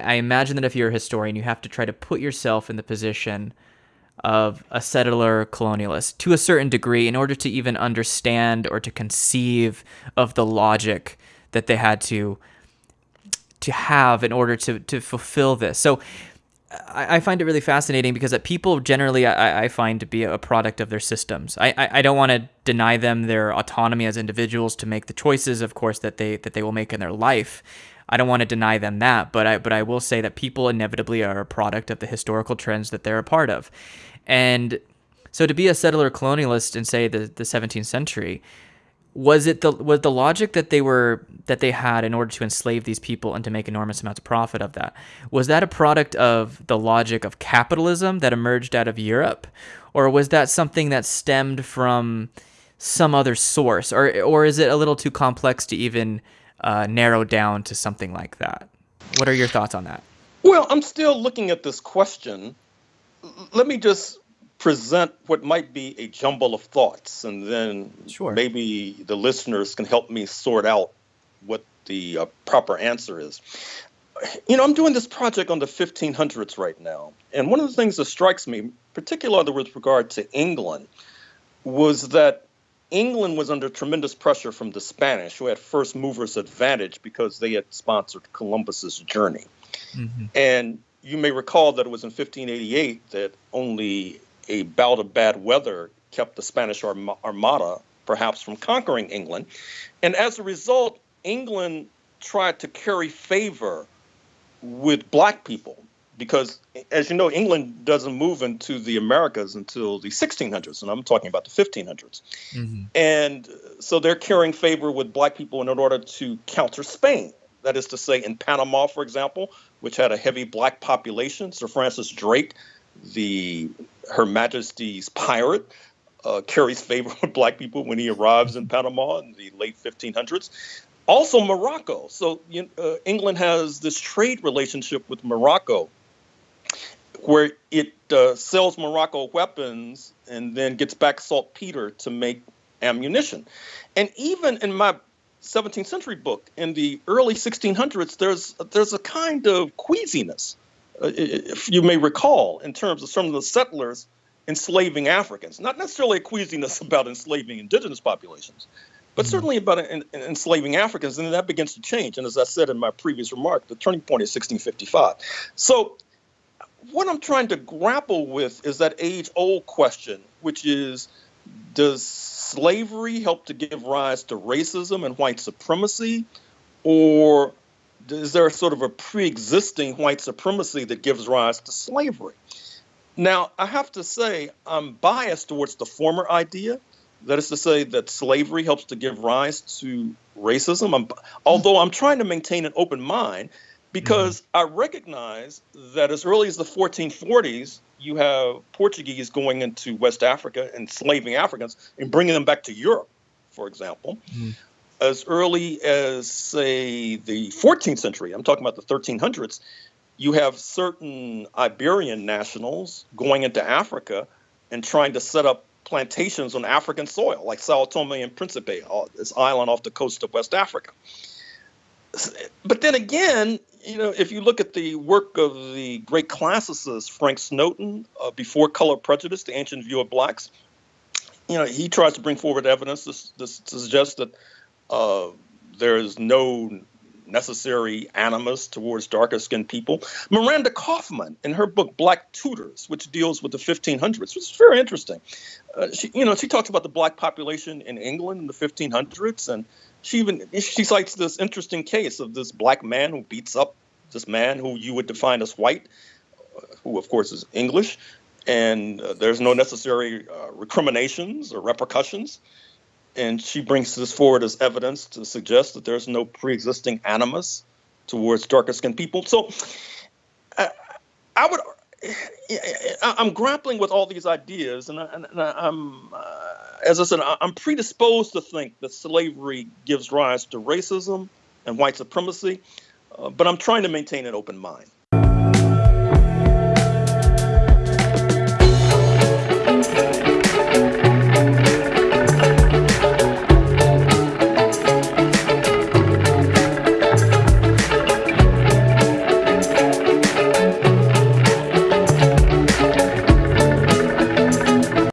I imagine that if you're a historian, you have to try to put yourself in the position of a settler colonialist to a certain degree in order to even understand or to conceive of the logic that they had to to have in order to to fulfill this. So I, I find it really fascinating because that people generally I, I, find to be a product of their systems. I, I, I don't want to deny them their autonomy as individuals to make the choices, of course, that they that they will make in their life. I don't want to deny them that, but I but I will say that people inevitably are a product of the historical trends that they're a part of. And so to be a settler colonialist in say the, the 17th century, was it the was the logic that they were that they had in order to enslave these people and to make enormous amounts of profit of that? Was that a product of the logic of capitalism that emerged out of Europe? Or was that something that stemmed from some other source? Or or is it a little too complex to even uh, narrow down to something like that. What are your thoughts on that? Well, I'm still looking at this question. Let me just present what might be a jumble of thoughts, and then sure. maybe the listeners can help me sort out what the uh, proper answer is. You know, I'm doing this project on the 1500s right now, and one of the things that strikes me, particularly with regard to England, was that England was under tremendous pressure from the Spanish, who had first movers advantage because they had sponsored Columbus's journey. Mm-hmm. And you may recall that it was in 1588 that only a bout of bad weather kept the Spanish Armada perhaps from conquering England. And as a result, England tried to curry favor with black people because as you know england doesn't move into the americas until the 1600s and i'm talking about the 1500s mm-hmm. and so they're carrying favor with black people in order to counter spain. That is to say in panama for example which had a heavy black population sir francis drake the her majesty's pirate uh, carries favor with black people when he arrives in panama in the late 1500s also morocco. So you, uh, england has this trade relationship with morocco where it uh, sells Morocco weapons and then gets back saltpeter to make ammunition. And even in my 17th century book, in the early 1600s, there's there's a kind of queasiness, uh, if you may recall, in terms of some of the settlers enslaving Africans. Not necessarily a queasiness about enslaving indigenous populations, but mm-hmm. certainly about enslaving Africans, and then that begins to change. And as I said in my previous remark, the turning point is 1655. So what I'm trying to grapple with is that age old question, which is does slavery help to give rise to racism and white supremacy? Or is there a sort of a pre existing white supremacy that gives rise to slavery? Now, I have to say, I'm biased towards the former idea. That is to say, that slavery helps to give rise to racism. I'm, although I'm trying to maintain an open mind because mm-hmm. I recognize that as early as the 1440s, you have Portuguese going into West Africa, enslaving Africans, and bringing them back to Europe, for example. Mm-hmm. As early as, say, the 14th century, I'm talking about the 1300s, you have certain Iberian nationals going into Africa and trying to set up plantations on African soil, like Sao Tome and Principe, uh, this island off the coast of West Africa. But then again, you know, if you look at the work of the great classicist Frank Snowden, uh, Before Color Prejudice, The Ancient View of Blacks, you know, he tries to bring forward evidence to, to, suggest that uh, there is no necessary animus towards darker skinned people. Miranda Kaufmann, in her book Black Tudors, which deals with the 1500s, which is very interesting. Uh, she, you know, she talks about the black population in England in the 1500s and she even she cites this interesting case of this black man who beats up this man who you would define as white, who of course is English, and uh, there's no necessary uh, recriminations or repercussions. And she brings this forward as evidence to suggest that there's no pre-existing animus towards darker skinned people. So uh, I would I'm grappling with all these ideas, and, I, am uh, as I said, I'm predisposed to think that slavery gives rise to racism and white supremacy, uh, but I'm trying to maintain an open mind.